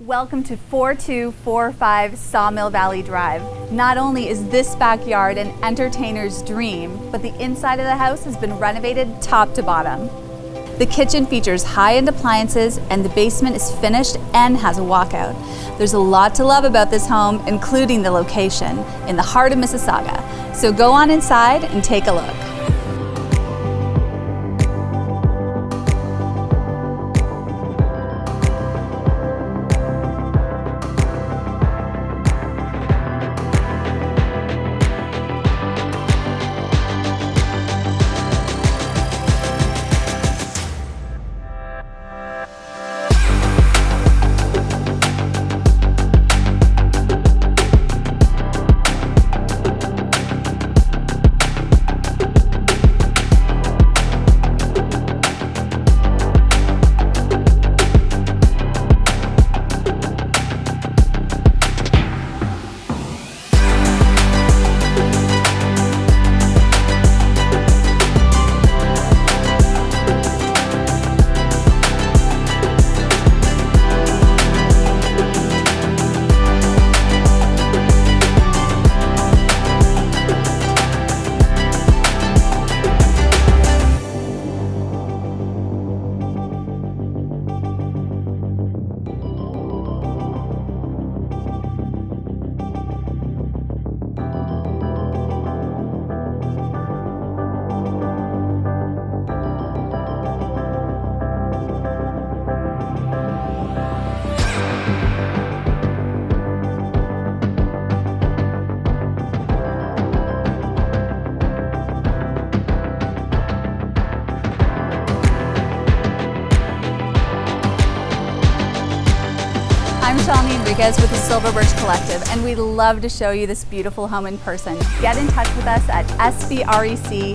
Welcome to 4245 Sawmill Valley Drive. Not only is this backyard an entertainer's dream, but the inside of the house has been renovated top to bottom. The kitchen features high-end appliances and the basement is finished and has a walkout. There's a lot to love about this home, including the location in the heart of Mississauga. So go on inside and take a look. I'm Shalini Enriquez with the Silver Birch Collective, and we'd love to show you this beautiful home in person. Get in touch with us at sbrec.ca.